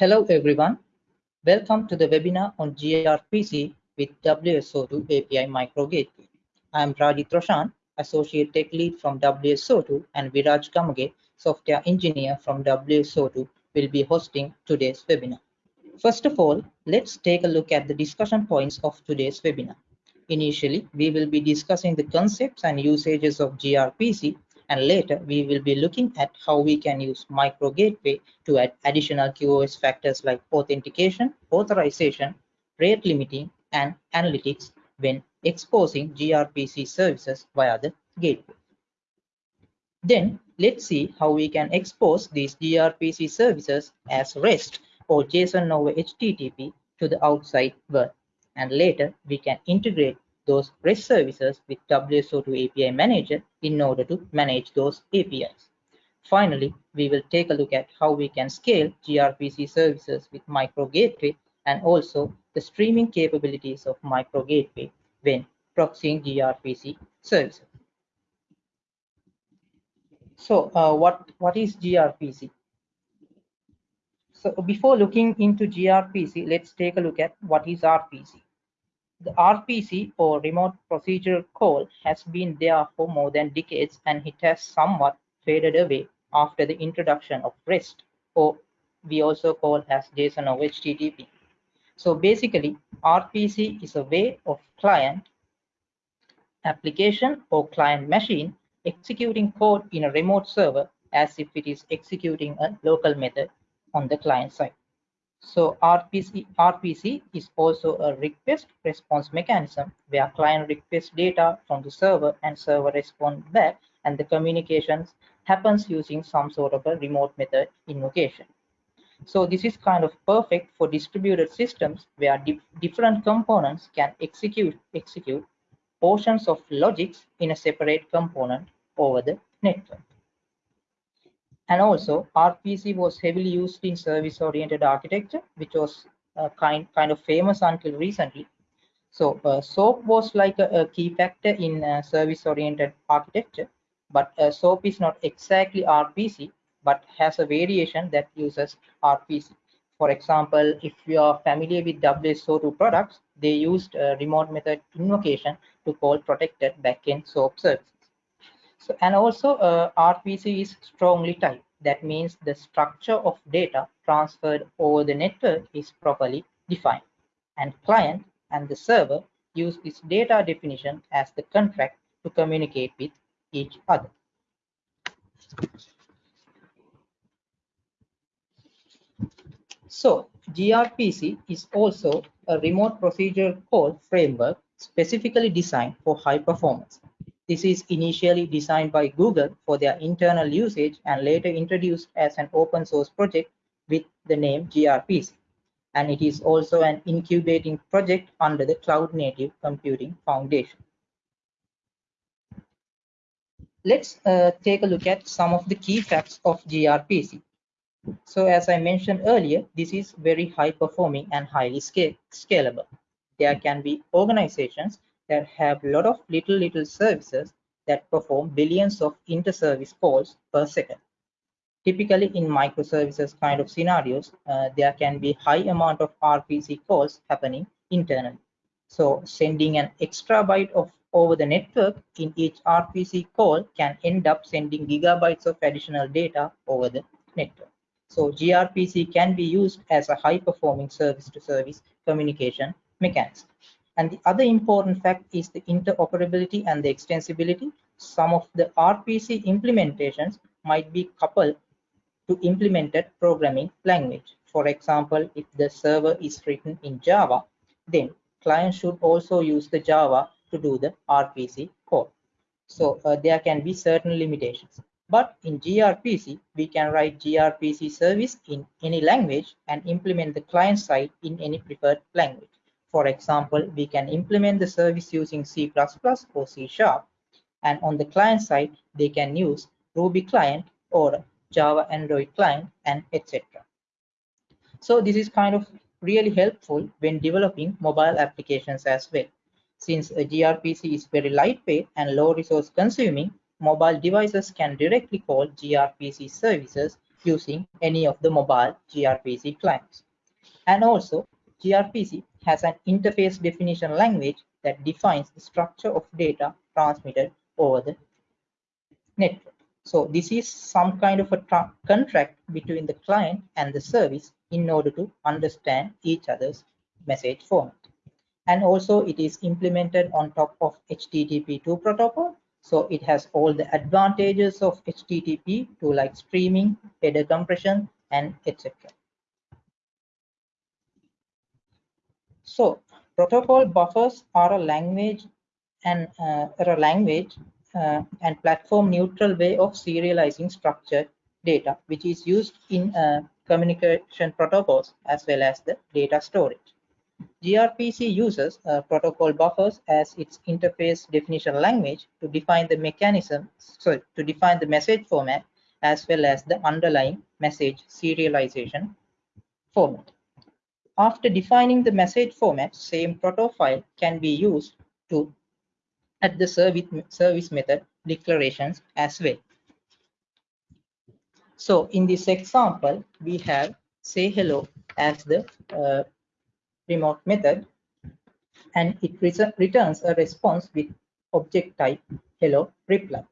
Hello everyone. Welcome to the webinar on gRPC with WSO2 API Micro Gateway. I am Rajit Roshan, Associate Tech Lead from WSO2 and Viraj Gamage, Software Engineer from WSO2 will be hosting today's webinar. First of all, let's take a look at the discussion points of today's webinar. Initially, we will be discussing the concepts and usages of gRPC and later we will be looking at how we can use micro gateway to add additional QoS factors like authentication, authorization, rate limiting, and analytics when exposing gRPC services via the gateway. Then let's see how we can expose these gRPC services as REST or JSON over HTTP to the outside world. And later we can integrate those REST services with WSO2 API Manager in order to manage those APIs. Finally, we will take a look at how we can scale gRPC services with Micro Gateway and also the streaming capabilities of Micro Gateway when proxying gRPC services. So uh, what, what is gRPC? So before looking into gRPC, let's take a look at what is RPC. The RPC or remote procedure call has been there for more than decades and it has somewhat faded away after the introduction of REST or we also call as JSON or HTTP. So basically RPC is a way of client application or client machine executing code in a remote server as if it is executing a local method on the client side. So RPC, RPC is also a request response mechanism where client requests data from the server and server responds back and the communications happens using some sort of a remote method invocation. So this is kind of perfect for distributed systems where di different components can execute execute portions of logics in a separate component over the network. And also RPC was heavily used in service-oriented architecture, which was uh, kind, kind of famous until recently. So uh, SOAP was like a, a key factor in uh, service-oriented architecture, but uh, SOAP is not exactly RPC, but has a variation that uses RPC. For example, if you are familiar with WSO2 products, they used remote method invocation to call protected backend SOAP services. So, and also uh, RPC is strongly typed. That means the structure of data transferred over the network is properly defined. And client and the server use this data definition as the contract to communicate with each other. So gRPC is also a remote procedure call framework specifically designed for high performance. This is initially designed by Google for their internal usage and later introduced as an open source project with the name gRPC. And it is also an incubating project under the Cloud Native Computing Foundation. Let's uh, take a look at some of the key facts of gRPC. So as I mentioned earlier, this is very high performing and highly scalable. There can be organizations that have a lot of little little services that perform billions of inter-service calls per second. Typically in microservices kind of scenarios, uh, there can be high amount of RPC calls happening internally. So sending an extra byte of over the network in each RPC call can end up sending gigabytes of additional data over the network. So gRPC can be used as a high performing service to service communication mechanism. And the other important fact is the interoperability and the extensibility. Some of the RPC implementations might be coupled to implemented programming language. For example, if the server is written in Java, then client should also use the Java to do the RPC code. So uh, there can be certain limitations. But in gRPC, we can write gRPC service in any language and implement the client side in any preferred language. For example, we can implement the service using C++ or C Sharp. And on the client side, they can use Ruby client or Java Android client and etc. So this is kind of really helpful when developing mobile applications as well. Since a gRPC is very lightweight and low resource consuming, mobile devices can directly call gRPC services using any of the mobile gRPC clients. And also gRPC has an interface definition language that defines the structure of data transmitted over the network. So this is some kind of a contract between the client and the service in order to understand each other's message format. And also it is implemented on top of HTTP2 protocol. So it has all the advantages of HTTP to like streaming, header compression, and etc. So protocol buffers are a language and uh, a language uh, and platform neutral way of serializing structured data, which is used in uh, communication protocols as well as the data storage. gRPC uses uh, protocol buffers as its interface definition language to define the mechanism, so to define the message format as well as the underlying message serialization format. After defining the message format, same proto file can be used to at the service, service method declarations as well. So in this example, we have say hello as the uh, remote method and it returns a response with object type hello reply.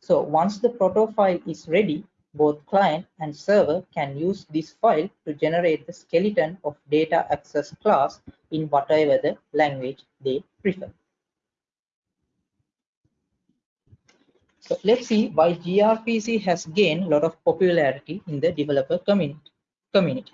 So once the proto file is ready, both client and server can use this file to generate the skeleton of data access class in whatever the language they prefer. So let's see why gRPC has gained a lot of popularity in the developer community.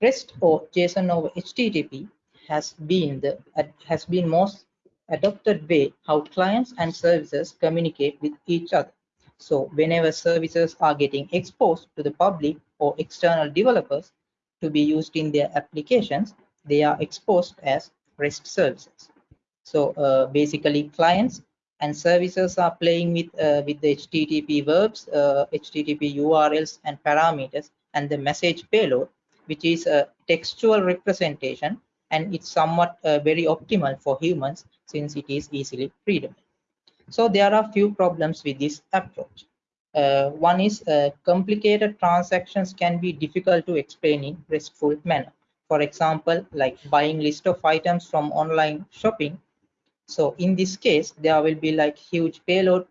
REST or JSON over HTTP has been the has been most adopted way how clients and services communicate with each other. So whenever services are getting exposed to the public or external developers to be used in their applications, they are exposed as REST services. So uh, basically clients and services are playing with uh, with the http verbs uh, http urls and parameters and the message payload which is a textual representation and it's somewhat uh, very optimal for humans since it is easily readable so there are a few problems with this approach uh, one is uh, complicated transactions can be difficult to explain in restful manner for example like buying list of items from online shopping so in this case, there will be like huge payload,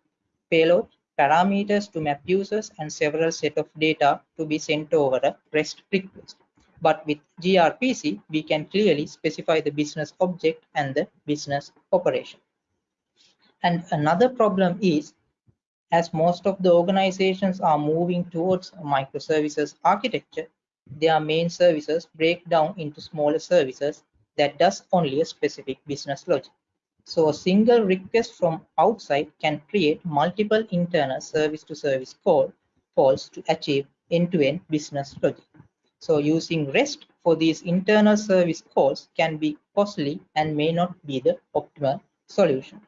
payload parameters to map users and several set of data to be sent over a REST request. But with gRPC, we can clearly specify the business object and the business operation. And another problem is, as most of the organizations are moving towards microservices architecture, their main services break down into smaller services that does only a specific business logic. So a single request from outside can create multiple internal service to service call calls to achieve end-to-end -end business logic. So using REST for these internal service calls can be costly and may not be the optimal solution.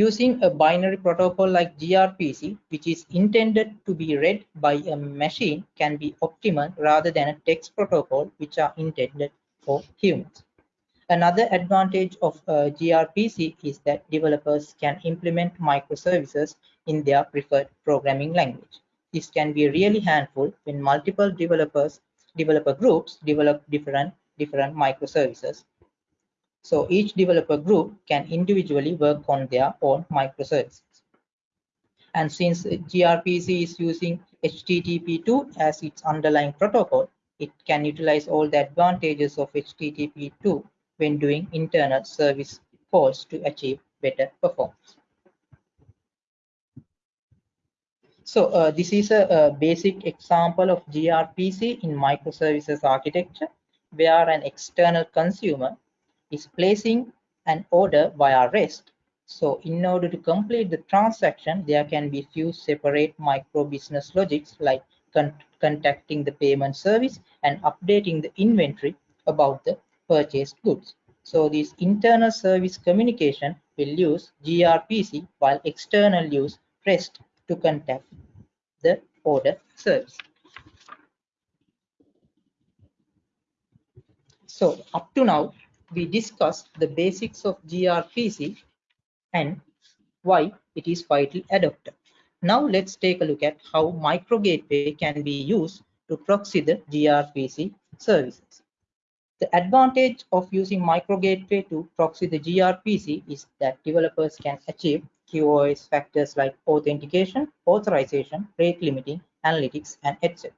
Using a binary protocol like gRPC, which is intended to be read by a machine, can be optimal rather than a text protocol, which are intended for humans. Another advantage of uh, gRPC is that developers can implement microservices in their preferred programming language. This can be really handful when multiple developers, developer groups develop different, different microservices. So each developer group can individually work on their own microservices. And since gRPC is using HTTP2 as its underlying protocol, it can utilize all the advantages of HTTP2 when doing internal service calls to achieve better performance. So uh, this is a, a, basic example of gRPC in microservices architecture, where an external consumer is placing an order via REST. So in order to complete the transaction, there can be few separate micro business logics like con contacting the payment service and updating the inventory about the purchased goods. So this internal service communication will use gRPC while external use REST to contact the order service. So up to now, we discussed the basics of gRPC and why it is widely adopted. Now let's take a look at how micro gateway can be used to proxy the gRPC services. The advantage of using micro gateway to proxy the gRPC is that developers can achieve QoS factors like authentication, authorization, rate limiting, analytics, and etc.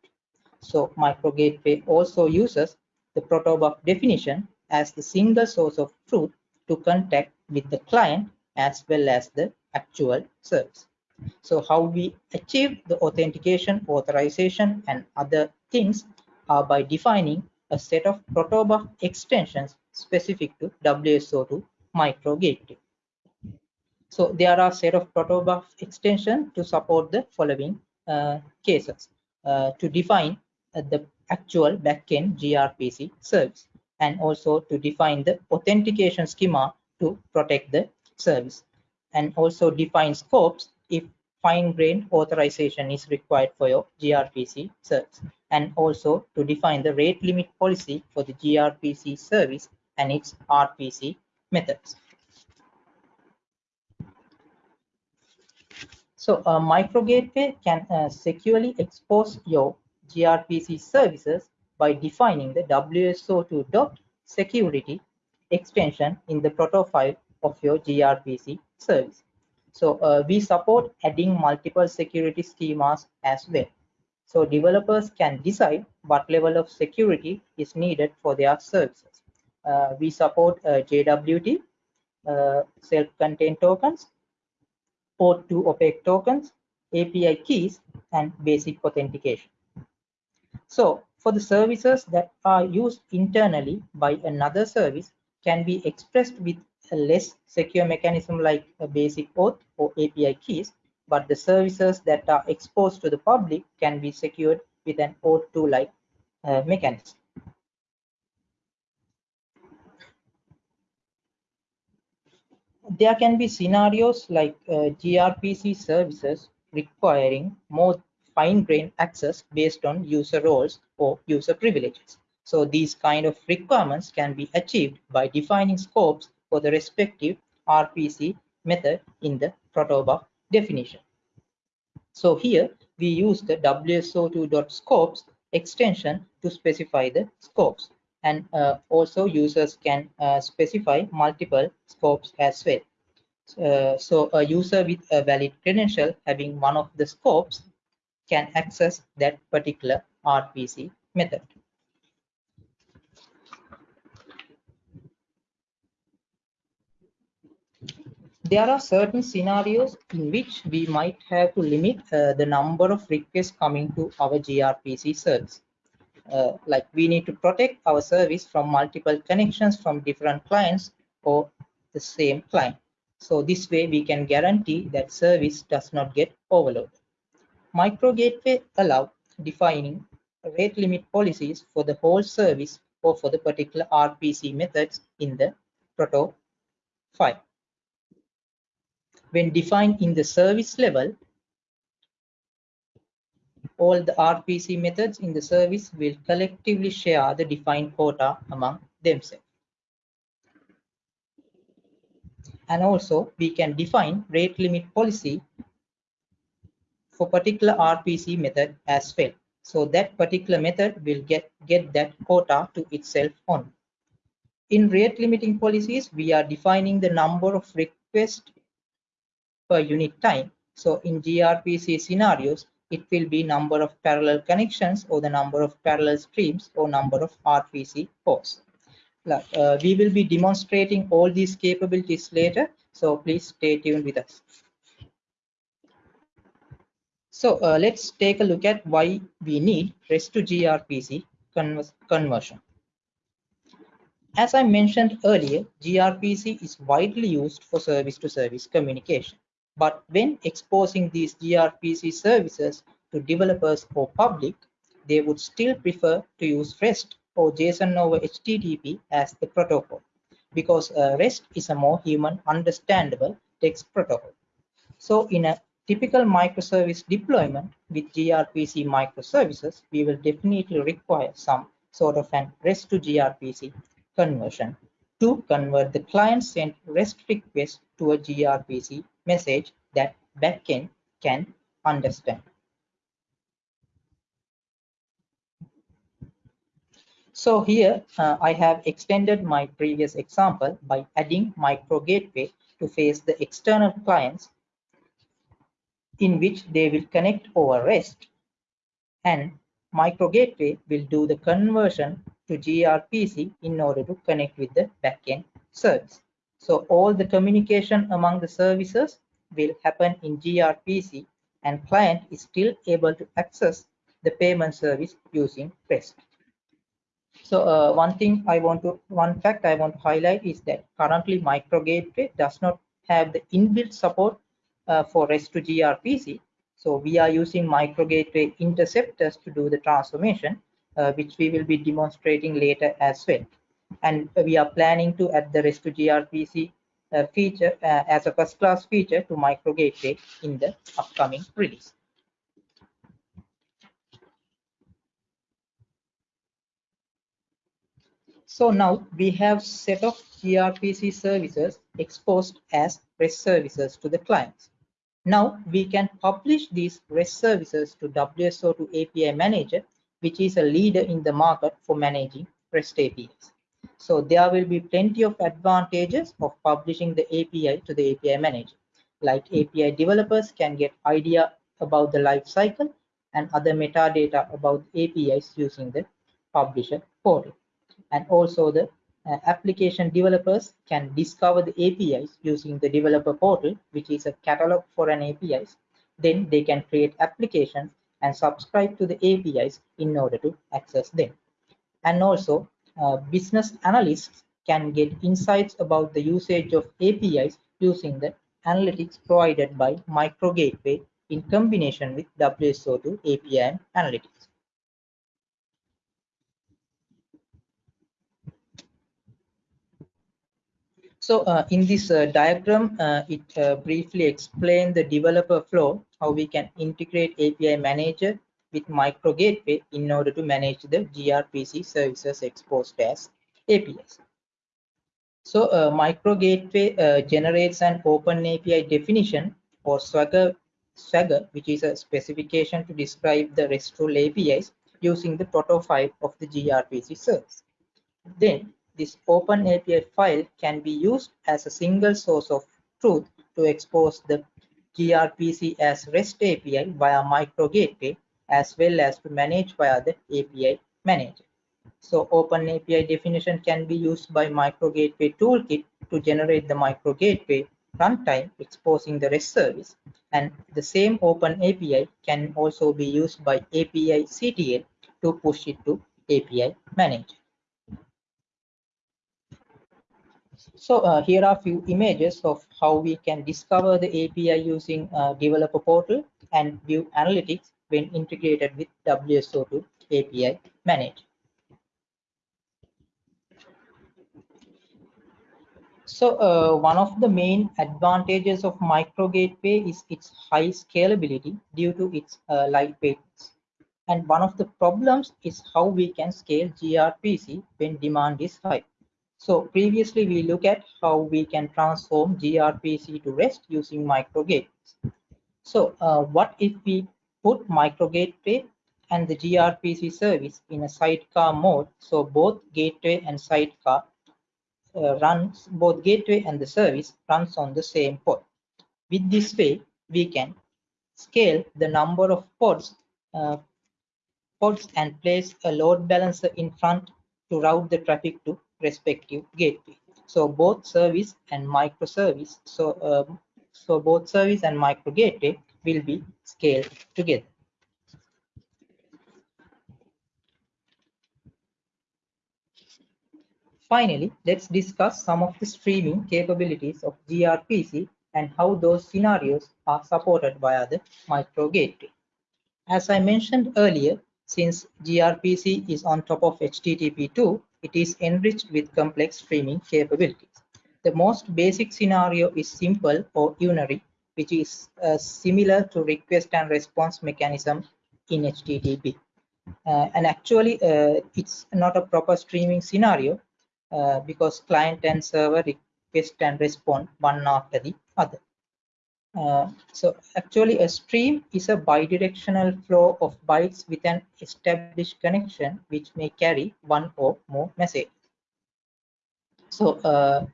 So micro gateway also uses the protobuf definition as the single source of truth to contact with the client as well as the actual service. So how we achieve the authentication, authorization, and other things are by defining a set of protobuf extensions specific to WSO2 micro gateway. So there are a set of protobuf extension to support the following uh, cases uh, to define uh, the actual backend gRPC service and also to define the authentication schema to protect the service and also define scopes if fine-grained authorization is required for your gRPC service and also to define the rate limit policy for the gRPC service and its RPC methods. So a micro gateway can uh, securely expose your gRPC services by defining the WSO2.security extension in the proto file of your gRPC service. So uh, we support adding multiple security schemas as well. So developers can decide what level of security is needed for their services. Uh, we support uh, JWT, uh, self-contained tokens, OAuth2 opaque tokens, API keys, and basic authentication. So for the services that are used internally by another service can be expressed with a less secure mechanism like a basic auth or API keys, but the services that are exposed to the public can be secured with an OAuth2 like uh, mechanism. There can be scenarios like uh, gRPC services requiring more fine-grained access based on user roles or user privileges. So these kind of requirements can be achieved by defining scopes for the respective RPC method in the protobuf definition. So here we use the WSO2.scopes extension to specify the scopes and uh, also users can uh, specify multiple scopes as well. Uh, so a user with a valid credential having one of the scopes can access that particular RPC method. there are certain scenarios in which we might have to limit uh, the number of requests coming to our gRPC service. Uh, like we need to protect our service from multiple connections from different clients or the same client. So this way we can guarantee that service does not get overloaded. Micro gateway allow defining rate limit policies for the whole service or for the particular RPC methods in the proto file when defined in the service level, all the RPC methods in the service will collectively share the defined quota among themselves. And also we can define rate limit policy for particular RPC method as well. So that particular method will get, get that quota to itself on. In rate limiting policies, we are defining the number of requests per unit time. So in gRPC scenarios, it will be number of parallel connections or the number of parallel streams or number of RPC ports. Uh, we will be demonstrating all these capabilities later, so please stay tuned with us. So uh, let's take a look at why we need REST to gRPC conversion. As I mentioned earlier, gRPC is widely used for service-to-service -service communication. But when exposing these gRPC services to developers or public, they would still prefer to use REST or JSON over HTTP as the protocol because uh, REST is a more human understandable text protocol. So in a typical microservice deployment with gRPC microservices, we will definitely require some sort of an REST to gRPC conversion to convert the client sent REST request to a gRPC message that backend can understand. So here uh, I have extended my previous example by adding micro gateway to face the external clients in which they will connect over REST and micro gateway will do the conversion to gRPC in order to connect with the backend service. So all the communication among the services will happen in gRPC and client is still able to access the payment service using REST. So uh, one thing I want to, one fact I want to highlight is that currently micro gateway does not have the inbuilt support uh, for REST to gRPC. So we are using micro gateway interceptors to do the transformation, uh, which we will be demonstrating later as well. And we are planning to add the REST to gRPC uh, feature uh, as a first class feature to micro gateway in the upcoming release. So now we have set of gRPC services exposed as REST services to the clients. Now we can publish these REST services to WSO2 API Manager, which is a leader in the market for managing REST APIs. So there will be plenty of advantages of publishing the API to the API Manager. Like API developers can get idea about the life cycle and other metadata about APIs using the publisher portal and also the uh, application developers can discover the APIs using the developer portal, which is a catalog for an APIs. Then they can create applications and subscribe to the APIs in order to access them. And also uh, business analysts can get insights about the usage of APIs using the analytics provided by Micro Gateway in combination with WSO2 API Analytics. So uh, in this uh, diagram, uh, it uh, briefly explains the developer flow, how we can integrate API manager with micro gateway in order to manage the gRPC services exposed as APIs. So uh, micro gateway uh, generates an open API definition or Swagger, Swagger, which is a specification to describe the RESTful APIs using the proto file of the gRPC service. Then this open API file can be used as a single source of truth to expose the gRPC as REST API via micro gateway as well as to manage via the API manager. So open API definition can be used by micro gateway toolkit to generate the micro gateway runtime exposing the REST service and the same open API can also be used by apictl to push it to API manager. So uh, here are a few images of how we can discover the API using uh, developer portal and view analytics when integrated with WSO2 API Manager. So uh, one of the main advantages of micro gateway is its high scalability due to its uh, lightweightness. And one of the problems is how we can scale gRPC when demand is high. So previously we look at how we can transform gRPC to REST using micro gateways. So uh, what if we put micro gateway and the gRPC service in a sidecar mode? So both gateway and sidecar uh, runs, both gateway and the service runs on the same pod. With this way, we can scale the number of pods, uh, pods and place a load balancer in front to route the traffic to respective gateway. So both service and microservice, so um, so both service and micro gateway will be scaled together. Finally, let's discuss some of the streaming capabilities of gRPC and how those scenarios are supported via the micro gateway. As I mentioned earlier, since gRPC is on top of HTTP2, it is enriched with complex streaming capabilities. The most basic scenario is simple or unary, which is uh, similar to request and response mechanism in HTTP. Uh, and actually, uh, it's not a proper streaming scenario uh, because client and server request and respond one after the other. Uh, so actually a stream is a bidirectional flow of bytes with an established connection which may carry one or more messages. So uh,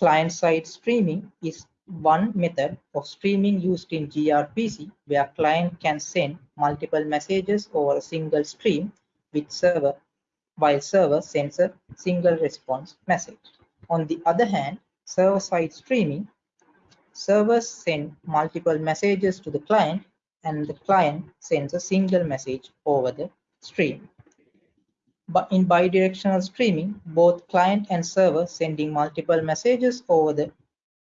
client-side streaming is one method of streaming used in gRPC where client can send multiple messages over a single stream with server while server sends a single response message. On the other hand, server-side streaming servers send multiple messages to the client and the client sends a single message over the stream. But in bidirectional streaming, both client and server sending multiple messages over the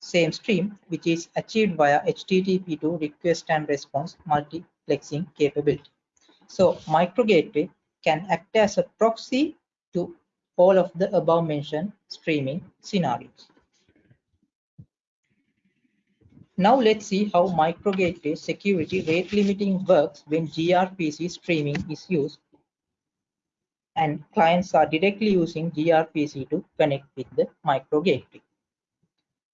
same stream, which is achieved via HTTP2 request and response multiplexing capability. So micro gateway can act as a proxy to all of the above mentioned streaming scenarios. Now let's see how micro gateway security rate limiting works when gRPC streaming is used and clients are directly using gRPC to connect with the micro gateway.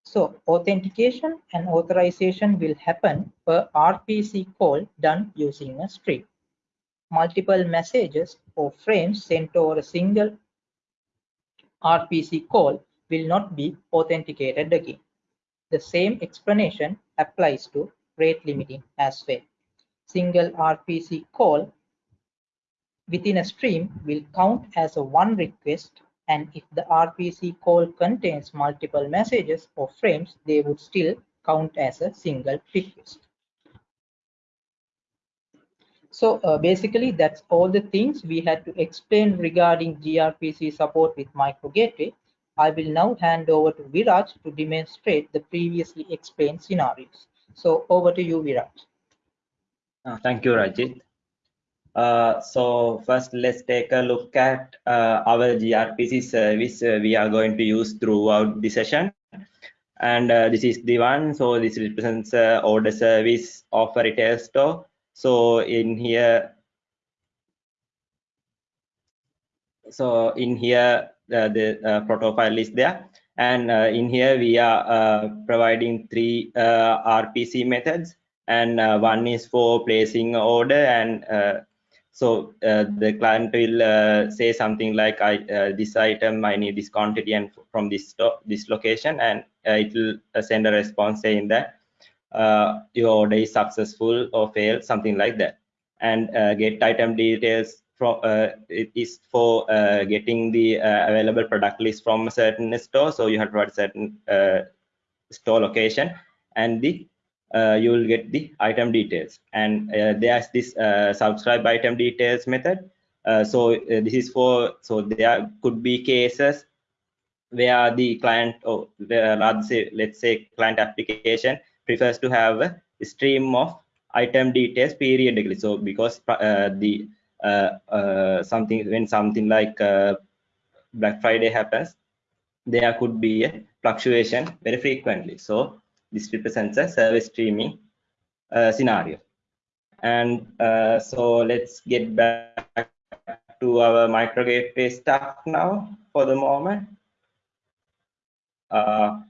So authentication and authorization will happen per RPC call done using a stream. Multiple messages or frames sent over a single RPC call will not be authenticated again. The same explanation applies to rate limiting as well. Single RPC call within a stream will count as a one request and if the RPC call contains multiple messages or frames, they would still count as a single request. So uh, basically, that's all the things we had to explain regarding gRPC support with micro gateway. I will now hand over to Viraj to demonstrate the previously explained scenarios. So over to you, Viraj. Uh, thank you, Rajit. Uh, so first, let's take a look at uh, our gRPC service uh, we are going to use throughout the session. And uh, this is the one. So this represents order service of a retail store. So in here, so in here, the protocol is there. And in here, we are providing three RPC methods and uh, one is for placing order and uh, so uh, the client will uh, say something like, "I uh, this item I need this quantity and from this this location," and it will send a response saying that your order is successful or failed, something like that. And get item details from it is for getting the available product list from a certain store. So you have to provide certain store location and the uh, you will get the item details. And uh, there's this uh, subscribe item details method. Uh, so uh, this is for so there could be cases where the client or rather say let's say client application prefers to have a stream of item details periodically. So because uh, the something when something like black friday happens there could be a fluctuation very frequently so this represents a service streaming uh, scenario. And uh, so let's get back to our micro gateway stuff now for the moment. Uh,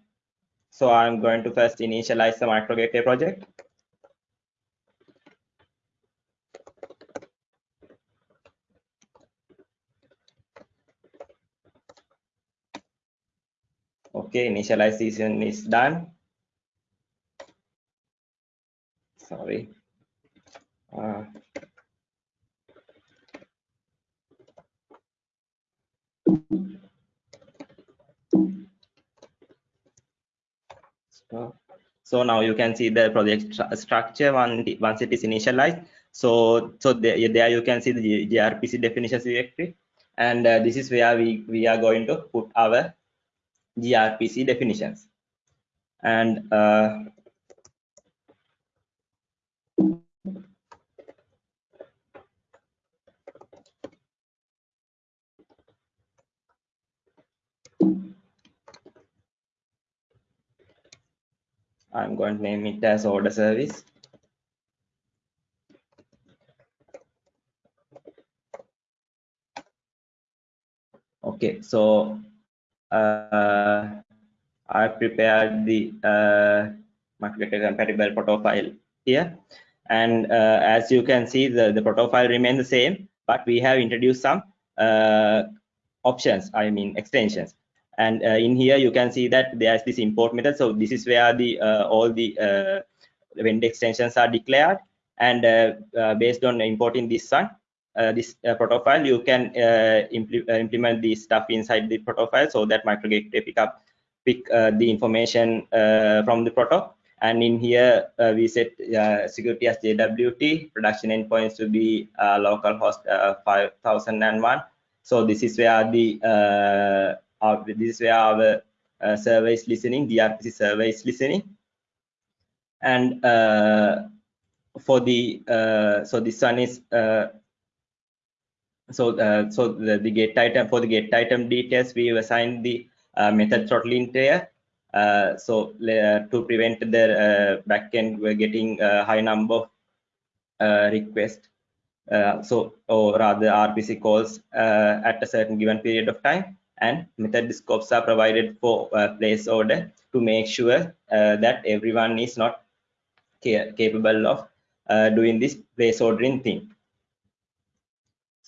so I'm going to first initialize the micro gateway project. Okay, initialization is done. sorry. Uh, so, now you can see the project structure once it is initialized. So, so there, there you can see the gRPC definitions directory, and uh, this is where we we are going to put our gRPC definitions. And uh, I'm going to name it as order service. Okay, so uh, I prepared the uh, microgateway compatible protocol here. And uh, as you can see, the, the protocol remains the same, but we have introduced some uh, options, I mean extensions. And uh, in here, you can see that there's this import method. So this is where the all the vendor extensions are declared. And based on importing this one, uh, this uh, protocol, you can uh, impl implement the stuff inside the protocol so that microgateway pick up pick the information from the protocol and in here uh, we set uh, security as JWT production endpoints to be uh, localhost 5001 so this is where the our, this is where our server is listening gRPC server is listening. And for the so this one is so uh, so the, the get item for the get item details we assign the uh, method throttling tier uh, so uh, to prevent the uh, backend we're getting a high number of so or rather rpc calls at a certain given period of time and method scopes are provided for place order to make sure that everyone is not ca capable of doing this place ordering thing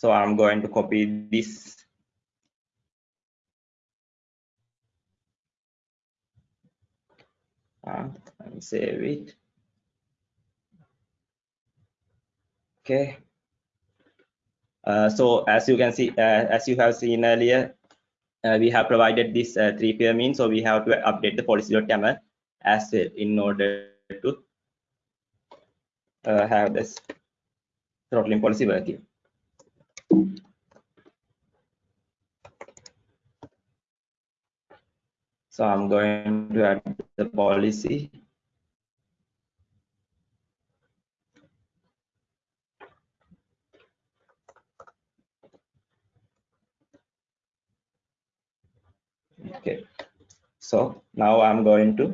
so i'm going to copy this. Me save it. Okay. Uh, so as you can see uh, as you have seen earlier uh, we have provided this uh, three pair mean so we have to update the policy.yaml as well in order to uh, have this throttling policy working So I'm going to add the policy. Okay, so now I'm going to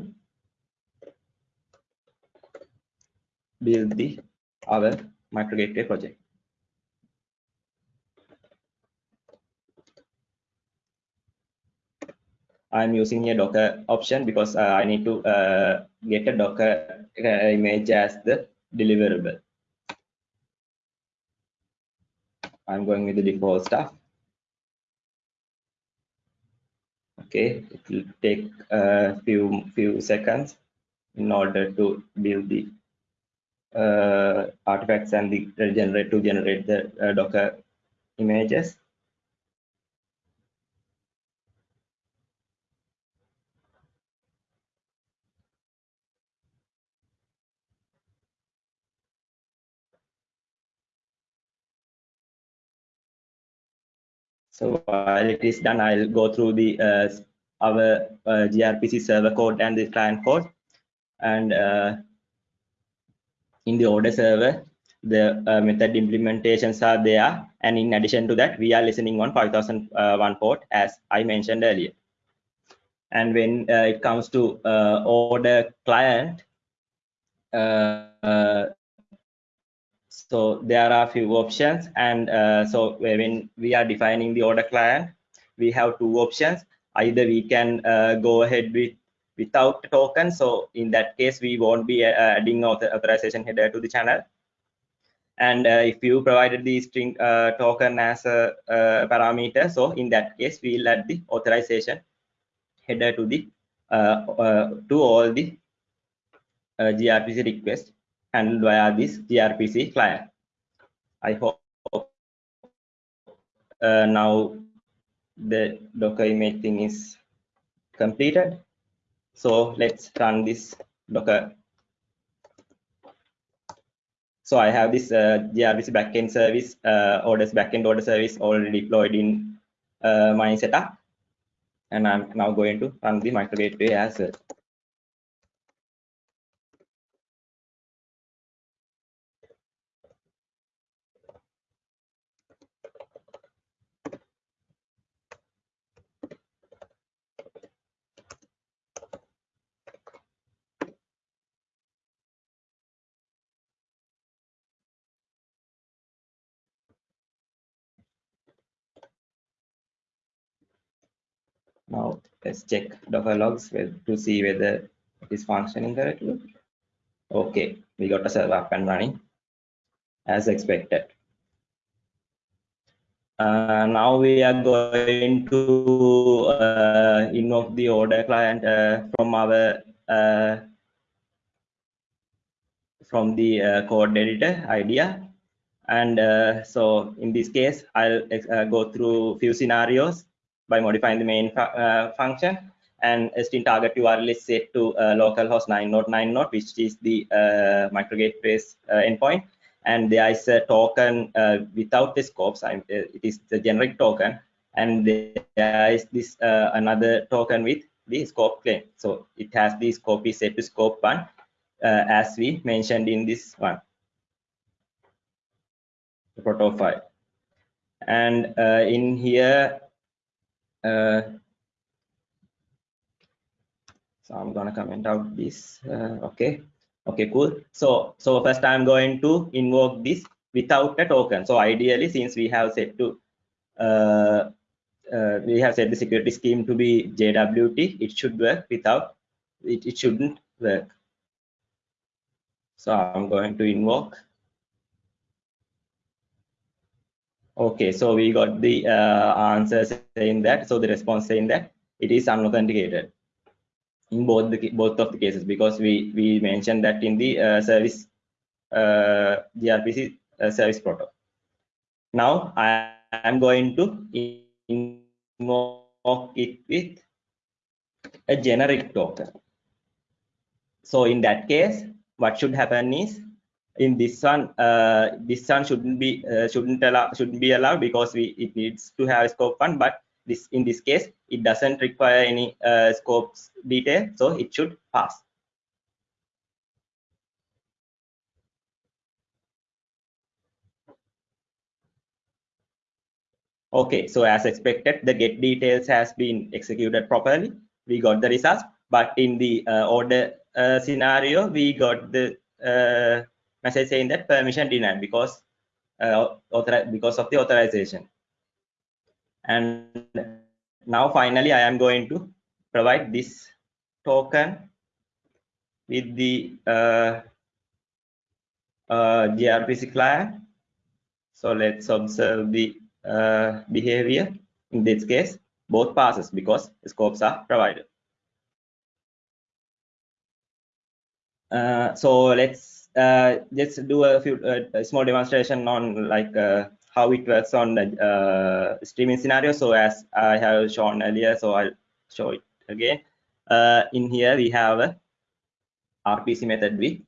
build the other micro gateway project. I'm using a Docker option because uh, I need to uh, get a Docker uh, image as the deliverable. I'm going with the default stuff. Okay, it will take a few few seconds in order to build the uh, artifacts and the generate to generate the uh, Docker images. So while it is done, I'll go through the uh, our uh, gRPC server code and the client code. And uh, in the order server, the uh, method implementations are there. And in addition to that, we are listening on 5001 port, as I mentioned earlier. And when uh, it comes to uh, order client, so there are a few options and uh, so when we are defining the order client. We have two options. Either we can uh, go ahead with without token. So in that case we won't be uh, adding author authorization header to the channel. And uh, if you provided the string uh, token as a, a, parameter so in that case we'll add the authorization header to the uh, to all the grpc requests handled via this gRPC client. I hope uh, now the Docker image thing is completed. So let's run this Docker. So I have this uh, gRPC backend service, uh, orders backend order service already deployed in uh, my setup. And I'm now going to run the micro gateway as well. Now let's check Docker logs to see whether it is functioning correctly. Okay, we got a server up and running as expected. Uh, now we are going to uh, invoke the order client uh, from our uh, from the uh, code editor idea and uh, so in this case i'll go through a few scenarios by modifying the main uh, function. And string target url is set to uh, localhost 9.9 node which is the uh, micro uh, endpoint. And there is a token uh, without the scopes I'm, it is the generic token. And there is this another token with the scope claim. So it has the scope set to scope one as we mentioned in this one. The proto file. And uh, in here so i'm gonna comment out this uh, okay. Okay cool. So so first i'm going to invoke this without a token. So ideally since we have set to uh, uh, we have set the security scheme to be jwt it should work without it, it shouldn't work. So i'm going to invoke Okay, so we got the uh, answer saying that. So the response saying that it is unauthenticated in both the both of the cases because we we mentioned that in the uh, service uh, gRPC uh, service protocol. Now I am going to invoke it with a generic token. So in that case, what should happen is in this one uh, this one shouldn't be uh, shouldn't allow shouldn't be allowed because we it needs to have scope one but this in this case it doesn't require any uh, scopes detail so it should pass. Okay so as expected the get details has been executed properly. We got the results but in the uh, order uh, scenario we got the uh, message saying that permission denied because uh, because of the authorization. And now finally i am going to provide this token with the uh, uh, grpc client. So let's observe the uh, behavior in this case. Both passes because scopes are provided. Uh, so let's uh, let's do a few uh, small demonstration on like uh, how it works on the uh, streaming scenario. So as I have shown earlier, so I'll show it again. Uh, in here we have a RPC method with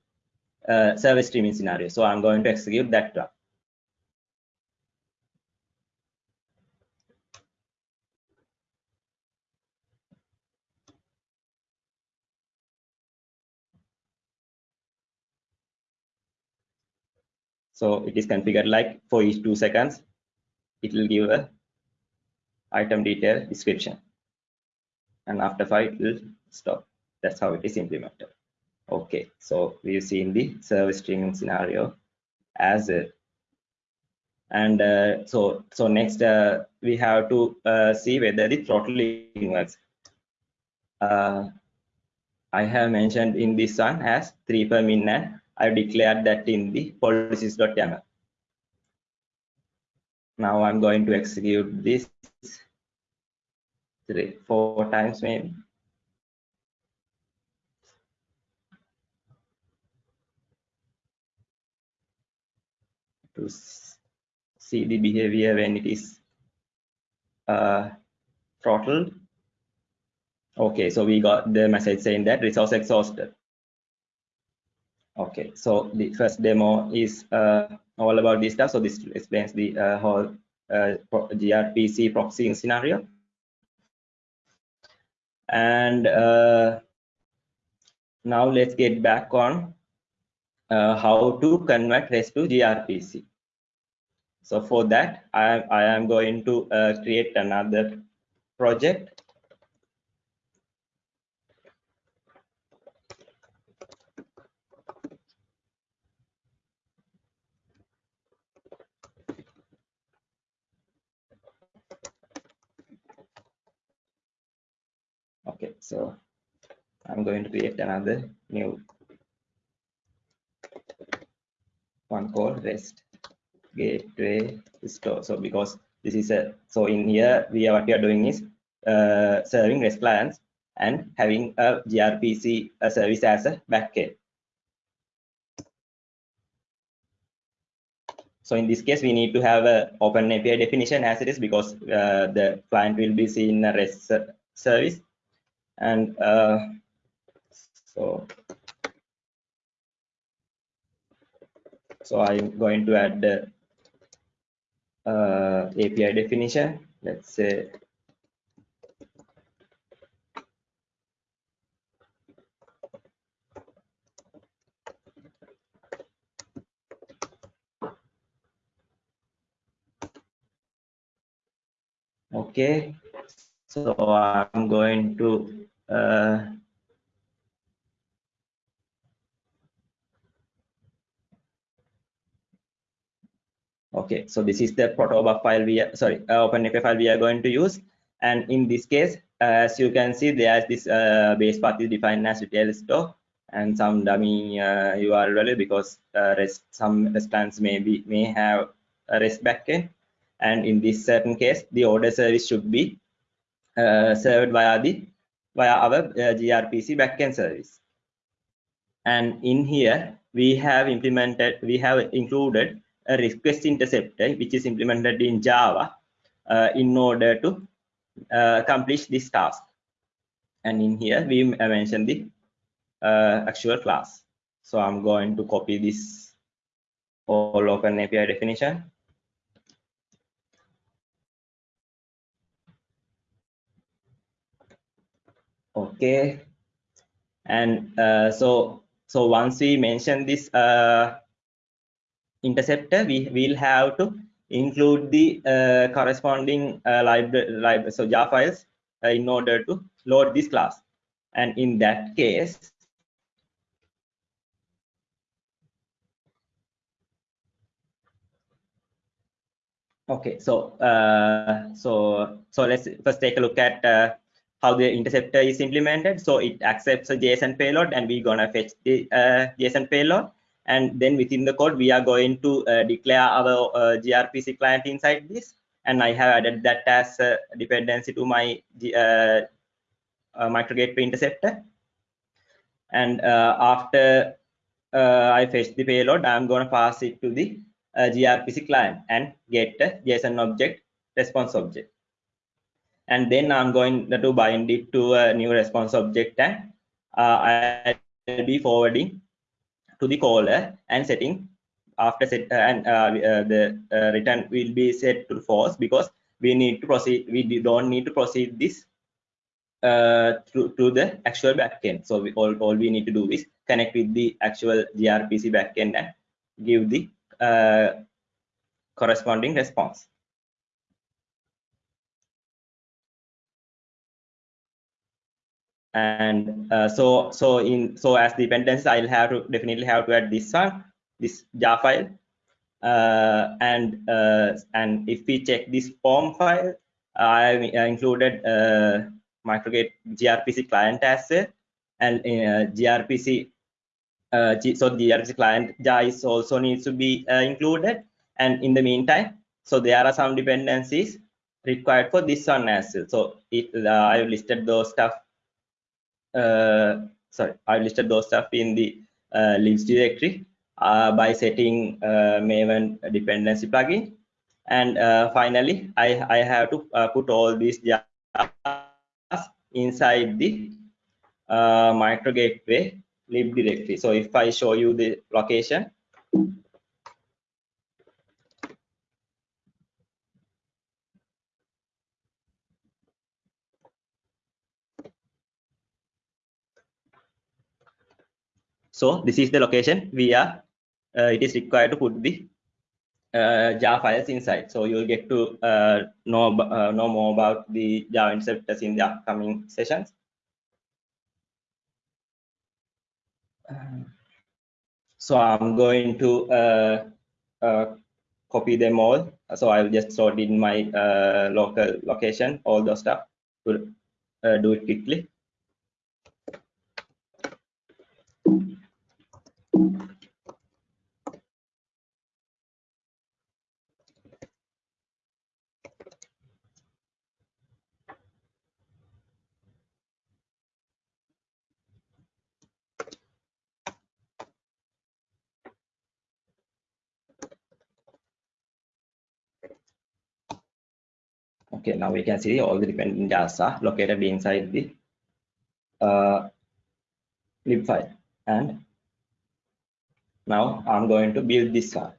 uh, server streaming scenario. So I'm going to execute that one. So it is configured like for each two seconds, it will give a item detail description. And after five, it will stop. That's how it is implemented. Okay, so we've seen the server streaming scenario as a and uh, so so next uh, we have to uh, see whether the throttling works uh, i have mentioned in this one as 3 per min and I declared that in the policies.yaml. Now I'm going to execute this three, four times maybe. To see the behavior when it is uh, throttled. Okay, so we got the message saying that resource exhausted. Okay, so the first demo is uh, all about this stuff. So this explains the uh, whole uh, gRPC proxying scenario. And uh, now let's get back on uh, how to convert REST to gRPC. So for that, I, I am going to uh, create another project okay so I'm going to create another new one called REST gateway store. So because this is a so in here we are what we are doing is uh, serving REST clients and having a gRPC a service as a backend. So in this case, we need to have a open API definition as it is because uh, the client will be seeing a REST service. And uh, so, so I'm going to add the uh, API definition. Let's say okay so i'm going to uh, okay so this is the protobuf file we are sorry uh, openapi file we are going to use. And in this case as you can see there's this uh, base path is defined as retail store. And some dummy uh, url because uh, rest some restaurants may be may have a rest backend. And in this certain case the order service should be uh, served via the via our uh, grpc backend service. And in here we have implemented we have included a request interceptor which is implemented in java uh, in order to uh, accomplish this task. And in here we mention the uh, actual class. So i'm going to copy this all open api definition okay. And uh, so so once we mention this uh, interceptor we will have to include the uh, corresponding uh, library library so jar files uh, in order to load this class. And in that case okay so uh, so so let's first take a look at how the interceptor is implemented. So it accepts a JSON payload and we're gonna fetch the uh, JSON payload. And then within the code, we are going to uh, declare our uh, gRPC client inside this. And I have added that as a dependency to my uh, uh, micro gateway interceptor. And uh, after I fetch the payload, I'm gonna pass it to the gRPC client and get a JSON object response object and then I'm going to bind it to a new response object and uh, I'll be forwarding to the caller and setting after set uh, and uh, uh the uh, return will be set to false because we need to proceed we don't need to proceed this uh, to, to the actual backend. So we, all, all we need to do is connect with the actual grpc backend and give the corresponding response and uh, so so in so as dependencies i'll have to definitely have to add this one this jar file. Uh, and uh, and if we check this pom file i included uh, microgate grpc client as well and uh, grpc so the grpc client jar is also needs to be included. And in the meantime so there are some dependencies required for this one as well. So it i've listed those stuff Uh, sorry, I've listed those stuff in the uh, libs directory uh, by setting uh, Maven dependency plugin. And uh, finally, I, I have to put all these jars inside the micro gateway lib directory. So if I show you the location, So this is the location we are, uh, it is required to put the uh, jar files inside. So you'll get to uh, know, uh, know more about the Java interceptors in the upcoming sessions. So I'm going to uh, uh, copy them all. So I'll just sort in my local location, all the stuff to do it quickly. Okay, now we can see all the dependent jars are located inside the uh, lib file. And now I'm going to build this one.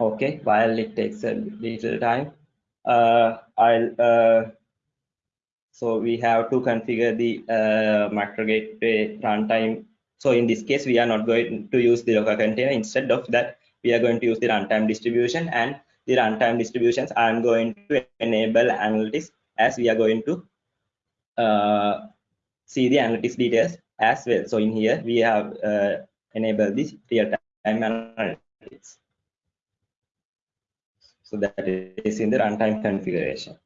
okay while it takes a little time uh, i'll uh, so we have to configure the uh, micro gateway runtime so in this case we are not going to use the docker container. Instead of that we are going to use the runtime distribution and the runtime distributions i'm going to enable analytics as we are going to uh, see the analytics details as well. So in here we have uh, enabled this real-time analytics. So that is in the runtime configuration.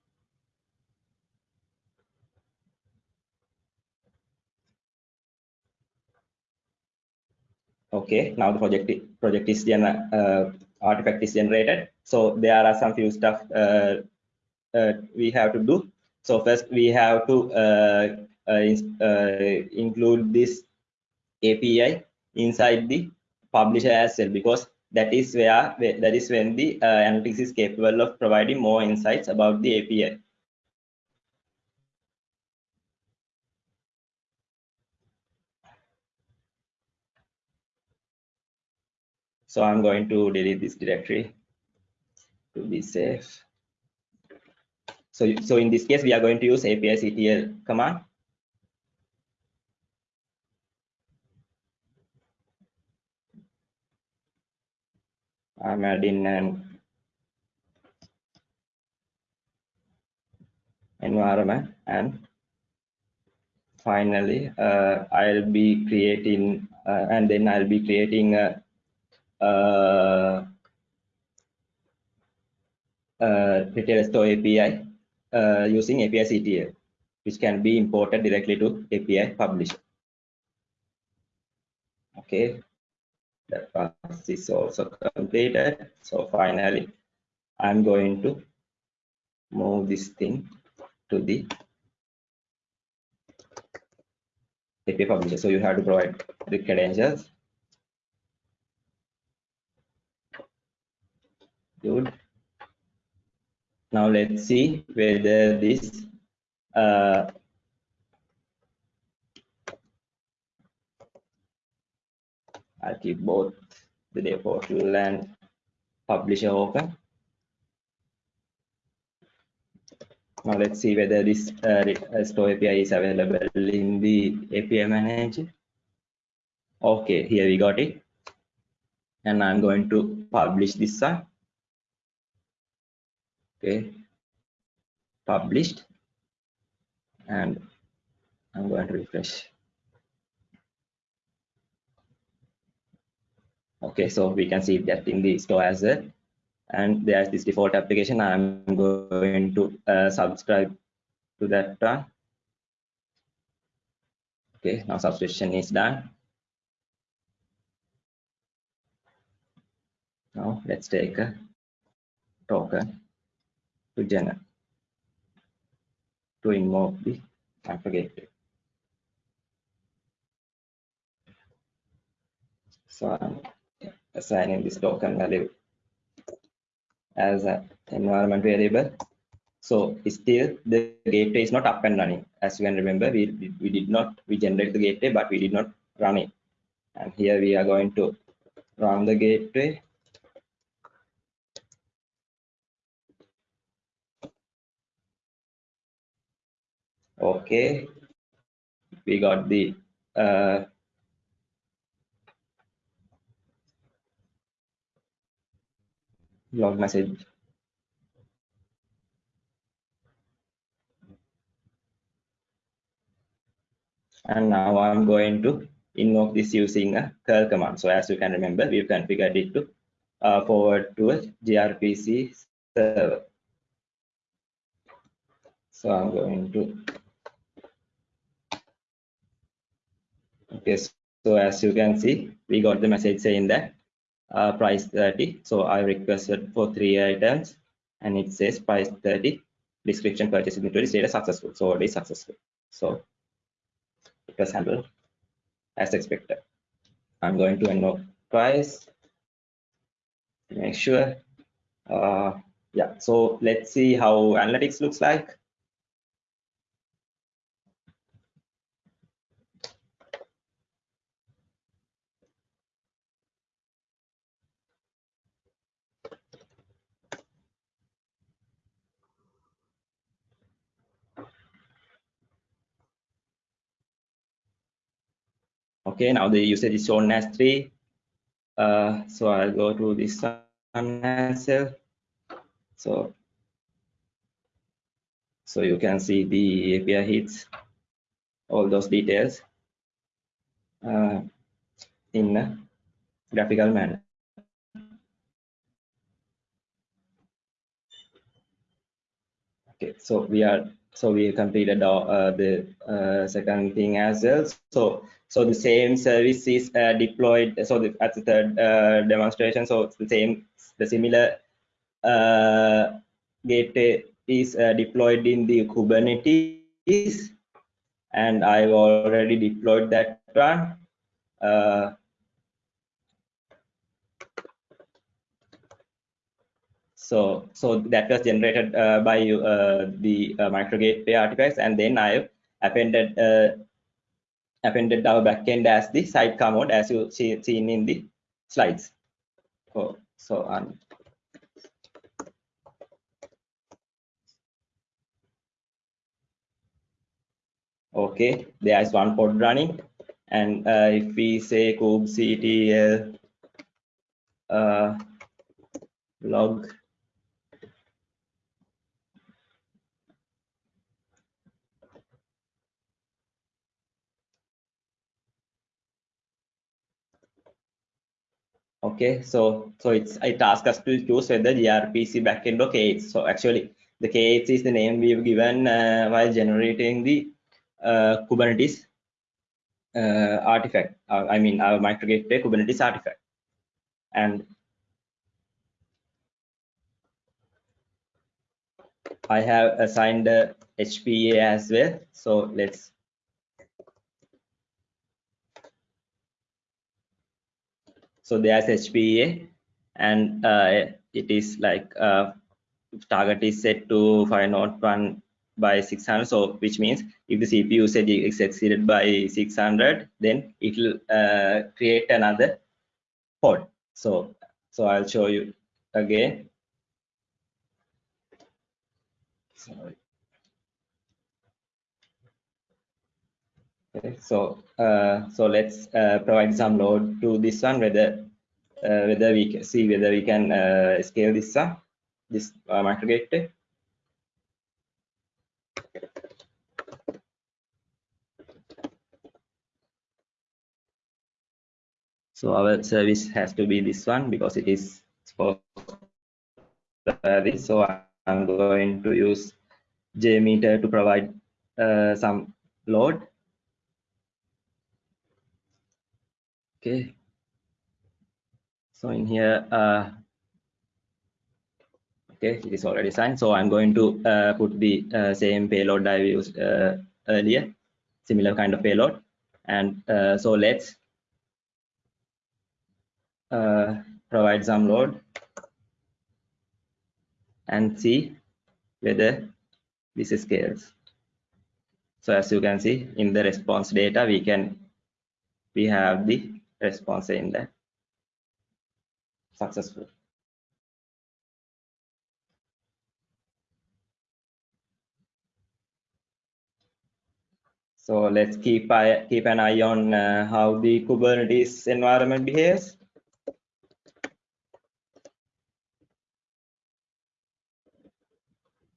Okay, now the project project is gener uh, artifact is generated. So there are some few stuff uh, uh, we have to do. So first we have to uh, uh, uh, include this API inside the publisher as well because that is where that is when the analytics is capable of providing more insights about the API. So I'm going to delete this directory to be safe. So, so in this case, we are going to use apictl command I'm adding an environment and finally uh, I'll be creating uh, and then I'll be creating a, a retail store API uh, using apictl which can be imported directly to API publisher. Okay, that process is also completed. So finally i'm going to move this thing to the API publisher. So you have to provide the credentials good now let's see whether this uh, I'll keep both the dev portal and publisher open. Now let's see whether this uh, store API is available in the API manager. Okay, here we got it. And I'm going to publish this one. Okay, published. And I'm going to refresh. okay so we can see that in the store as well and there's this default application i'm going to uh, subscribe to that one okay now subscription is done now let's take a token to generate to invoke the application so I'm assigning this token value as an environment variable. So still the gateway is not up and running. As you can remember, we, we did not, we generate the gateway, but we did not run it. And here we are going to run the gateway. Okay, we got the uh, log message and now I'm going to invoke this using a curl command. So as you can remember, we've configured it to uh, forward to a gRPC server. So I'm going to okay so as you can see we got the message saying that uh, price 30 so I requested for three items and it says price 30 description purchase inventory status successful. So it is successful. So it was handled as expected. I'm going to invoke price. Make sure. Uh yeah so let's see how analytics looks like okay now the usage is shown as three. Uh, so i'll go to this one as well. So so you can see the api hits all those details uh, in a graphical manner. Okay so we are so we completed uh, the uh, second thing as well. So so the same service is uh, deployed so the, at the third uh, demonstration. So the same the similar uh, gateway is uh, deployed in the kubernetes. And i've already deployed that one so so that was generated uh, by uh, the uh, micro gateway artifacts and then i've appended uh, appended our backend as the sidecar mode as you see seen in the slides. So so um, okay there is one pod running. And uh, if we say kubectl uh, log okay so so it's it asks us to choose whether grpc backend or k8s so actually the k8s is the name we've given uh, while generating the uh, kubernetes uh, artifact uh, i mean our microgateway kubernetes artifact. And i have assigned hpa as well. So let's so there's HPA and uh, it is like uh, target is set to 501 by 600 so which means if the CPU usage is exceeded by 600 then it will uh, create another pod. So so I'll show you again. Sorry. Okay so uh, so let's uh, provide some load to this one whether uh, whether we can see whether we can uh, scale this this uh, micro gateway so our service has to be this one because it is for this so i'm going to use jmeter to provide uh, some load okay. So in here uh, okay it is already signed. So i'm going to uh, put the uh, same payload i used uh, earlier similar kind of payload. And uh, so let's uh, provide some load and see whether this scales. So as you can see in the response data we can we have the response in that successful. So let's keep eye, keep an eye on uh, how the kubernetes environment behaves.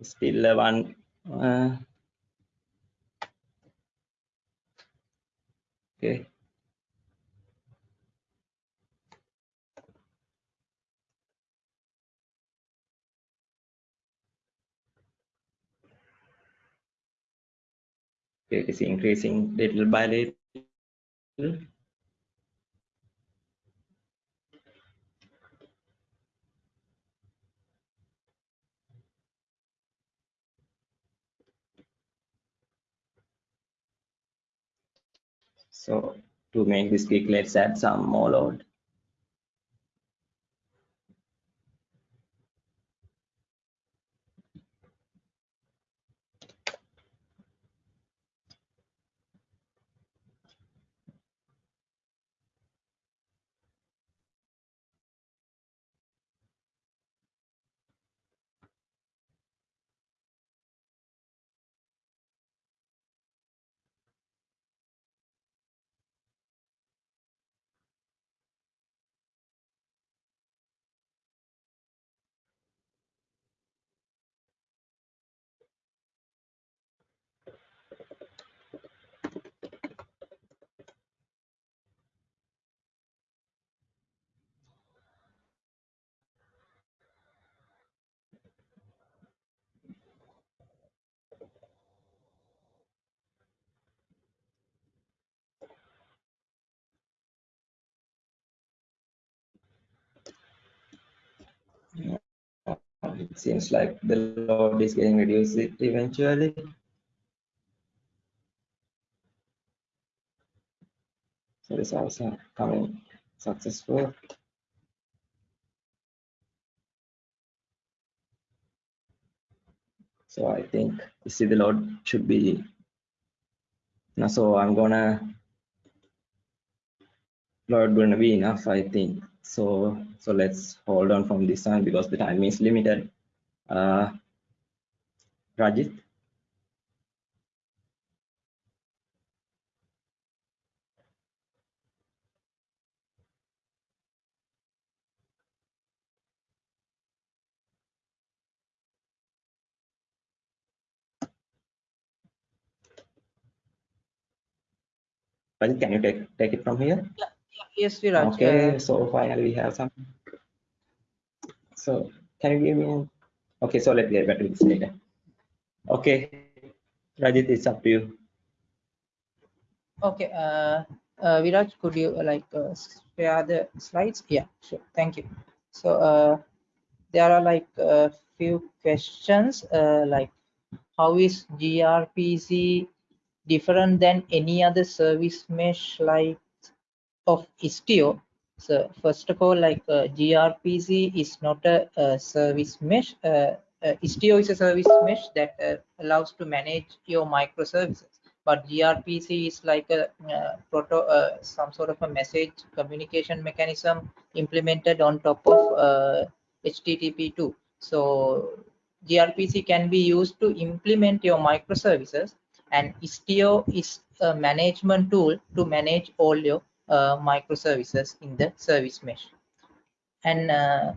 Still uh, one uh, okay it is increasing little by little. So to make this quick let's add some more load it seems like the load is getting reduced eventually. So this also coming successful. So i think you see the load should be now so i'm gonna load gonna be enough i think. So so let's hold on from this one because the time is limited. Uh rajit? Rajit, can you take take it from here Yes, Viraj. okay so finally we have some so can you give me okay so let's get back to this later okay rajit it's up to you okay. Uh, uh, Viraj, could you uh, like uh, share the slides? Yeah, sure. Thank you. So uh, there are like a few questions uh, like how is gRPC different than any other service mesh like of Istio? So first of all, like uh, gRPC is not a, a service mesh. Uh, uh, Istio is a service mesh that uh, allows to manage your microservices. But gRPC is like a uh, proto, uh, some sort of a message communication mechanism implemented on top of uh, HTTP2. So gRPC can be used to implement your microservices and Istio is a management tool to manage all your microservices in the service mesh. And uh,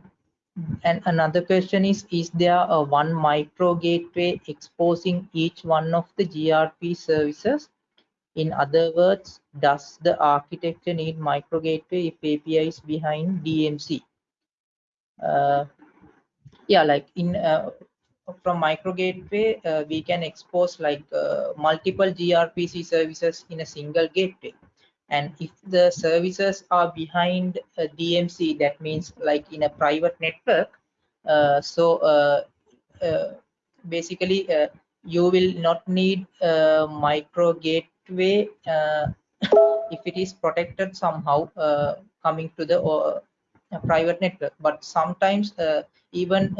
and another question is, is there a one micro gateway exposing each one of the gRP services? In other words, does the architecture need micro gateway if API is behind DMZ? Uh, yeah, like in uh, from micro gateway, uh, we can expose like uh, multiple gRPC services in a single gateway. And if the services are behind a DMZ, that means like in a private network. Uh, so uh, uh, basically, uh, you will not need a micro gateway uh, if it is protected somehow uh, coming to the private network. But sometimes even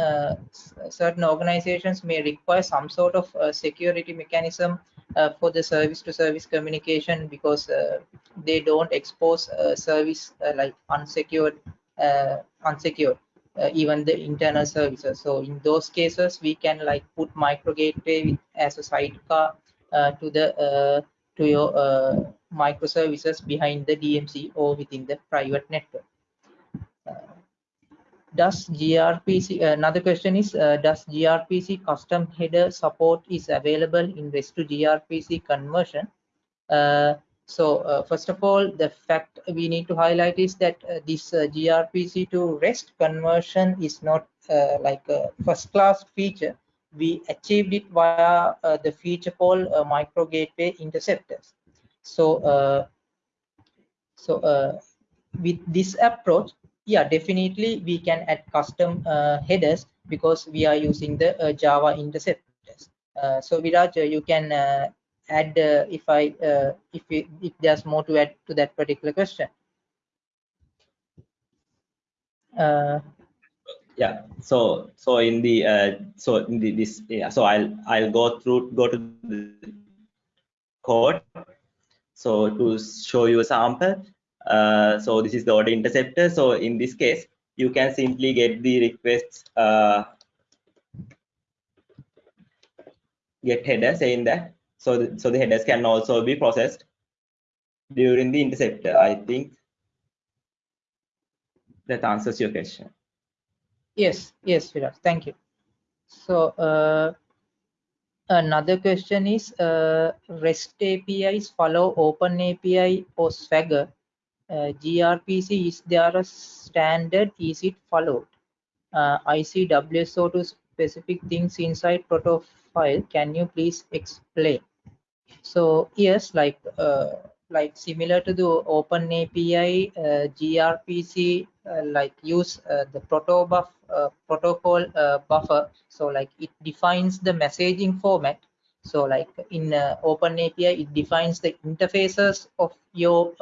certain organizations may require some sort of security mechanism for the service to service communication because uh, they don't expose uh, service uh, like unsecured uh, unsecured uh, even the internal services. So in those cases we can like put micro gateway as a sidecar uh, to the uh, to your uh, microservices behind the DMZ or within the private network does grpc another question is uh, does grpc custom header support is available in rest to grpc conversion uh, so uh, first of all the fact we need to highlight is that uh, this uh, grpc to rest conversion is not uh, like a first class feature we achieved it via uh, the feature called uh, micro gateway interceptors. So, uh, so uh, with this approach, yeah, definitely we can add custom uh, headers because we are using the uh, Java interceptors. so Viraj, you can add if I if we, if there's more to add to that particular question. yeah so so in the uh, so in the, this yeah so i'll i'll go through go to the code so to show you a sample uh, so this is the order interceptor so in this case you can simply get the requests uh, get header saying that so the, so the headers can also be processed during the interceptor i think that answers your question Yes, yes, Virat. Thank you. So uh, another question is uh, REST APIs follow Open API or Swagger. Uh, gRPC is there a standard? Is it followed? Uh, I see WSO2 specific things inside protofile. Can you please explain? So yes, like uh, like similar to the open api uh, grpc uh, like use uh, the protobuf uh, protocol buffer so like it defines the messaging format so like in open api it defines the interfaces of your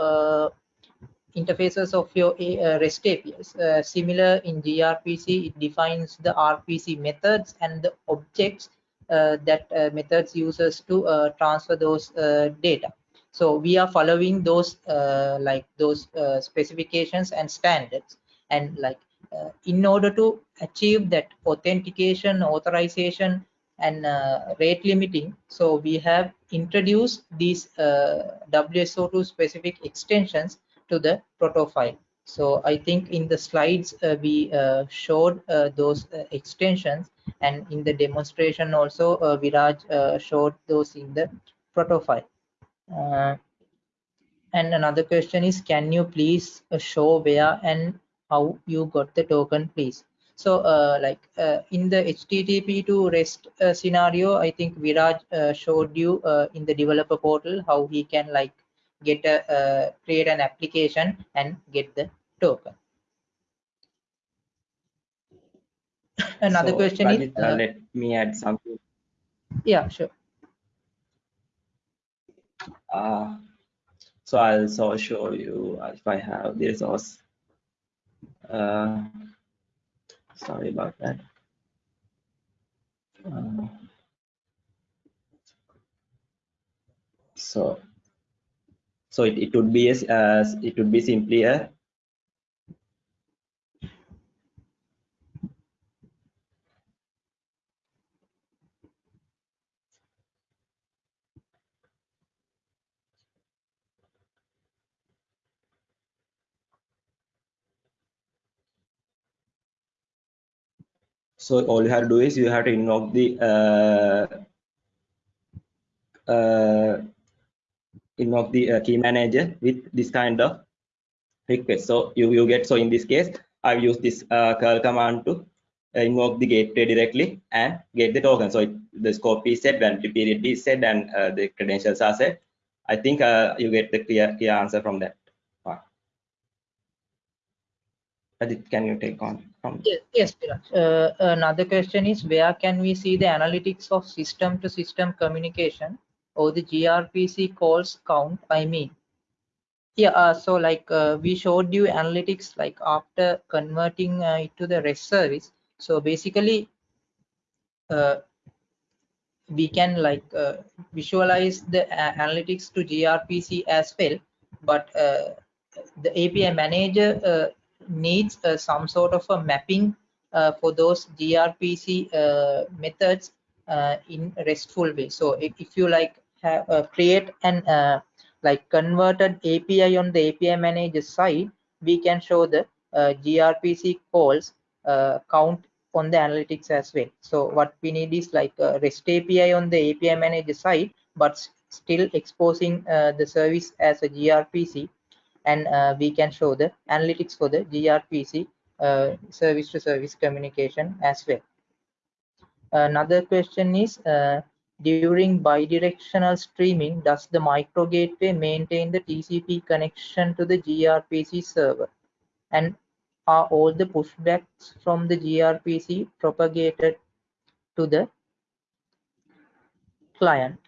interfaces of your rest apis similar in grpc it defines the rpc methods and the objects that methods uses to transfer those data. So we are following those uh, like those uh, specifications and standards. And like uh, in order to achieve that authentication authorization and uh, rate limiting so we have introduced these uh, wso2 specific extensions to the protofile so i think in the slides uh, we showed those extensions and in the demonstration also viraj showed those in the protofile uh, and another question is can you please uh, show where and how you got the token please? So uh, like uh, in the http to rest uh, scenario i think viraj uh, showed you in the developer portal how he can like get a create an application and get the token another so, question is let me add something yeah sure uh, so I'll also show you if I have the resource. Uh, sorry about that. Uh, so so it, it would be as uh, it would be simply a so all you have to do is you have to invoke the uh, uh, invoke the uh, key manager with this kind of request. So you you get so in this case i've used this uh, curl command to invoke the gateway directly and get the token. So it, the scope is set the period is set and uh, the credentials are set. I think uh, you get the clear clear answer from that Adit, can you take on from yes, yes uh, another question is where can we see the analytics of system to system communication or the grpc calls count i mean yeah uh, so like uh, we showed you analytics like after converting uh, it to the rest service. So basically uh, we can like uh, visualize the analytics to grpc as well but the api manager needs uh, some sort of a mapping uh, for those grpc uh, methods in restful way. So if, if you like have, create an like converted api on the api manager side we can show the grpc calls count on the analytics as well. So what we need is like a rest api on the api manager side but still exposing uh, the service as a grpc and uh, we can show the analytics for the grpc uh, service to service communication as well. Another question is, uh, during bidirectional streaming, does the micro gateway maintain the TCP connection to the gRPC server? And are all the pushbacks from the gRPC propagated to the client?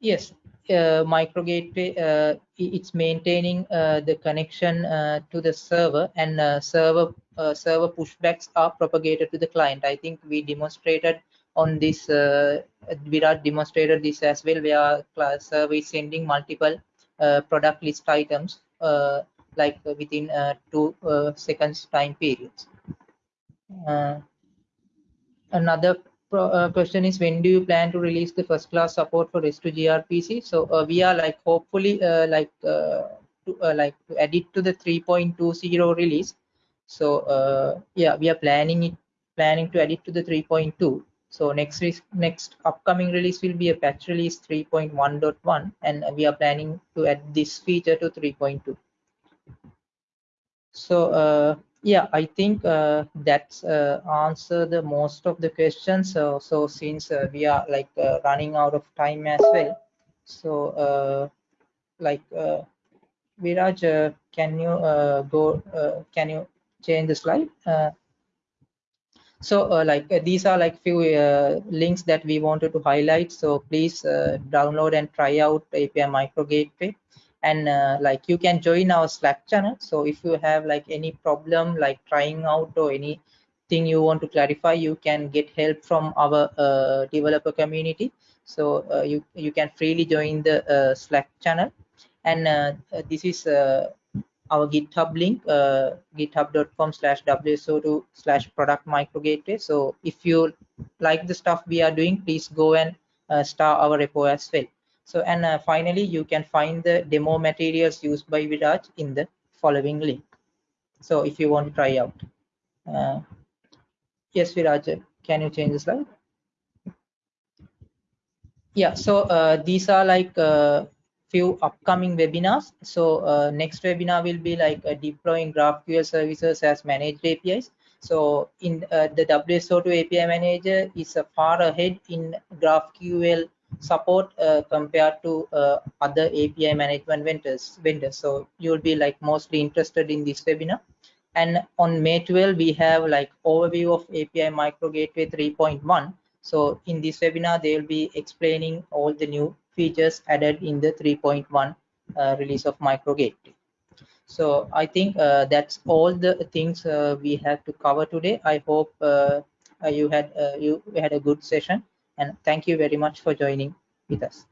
Yes, uh, micro gateway uh, it's maintaining uh, the connection uh, to the server and uh, server uh, server pushbacks are propagated to the client. I think we demonstrated on this uh, Viraj demonstrated this as well. Where server is sending multiple product list items like within two seconds time periods. Another uh, question is when do you plan to release the first class support for REST to gRPC? So uh, we are like hopefully uh, like uh, to, uh, like to add it to the 3.20 release. So yeah, we are planning it planning to add it to the 3.2. So next next upcoming release will be a patch release 3.1.1, and we are planning to add this feature to 3.2. So yeah i think uh, that's uh, answer the most of the questions. So so since uh, we are like uh, running out of time as well so uh, like uh, viraj uh, can you go can you change the slide? So like these are like few links that we wanted to highlight. So please download and try out api micro gateway and uh, like you can join our slack channel. So if you have like any problem like trying out or anything you want to clarify you can get help from our uh, developer community. So uh, you you can freely join the uh, slack channel. And uh, uh, this is our github link github.com slash wso2 slash product micro gateway. So if you like the stuff we are doing please go and start our repo as well so, and uh, finally, you can find the demo materials used by Viraj in the following link. So if you want to try out. Uh, yes, Viraj, can you change the slide? Yeah, so uh, these are like a uh, few upcoming webinars. So uh, next webinar will be like uh, deploying GraphQL services as managed APIs. So in the WSO2 API manager is far ahead in GraphQL support uh, compared to uh, other API management vendors. vendors. So you'll be like mostly interested in this webinar. And on May 12, we have like overview of API Micro Gateway 3.1. So in this webinar, they will be explaining all the new features added in the 3.1 uh, release of Micro Gateway. So I think uh, that's all the things uh, we have to cover today. I hope uh, you had you had a good session and thank you very much for joining with us.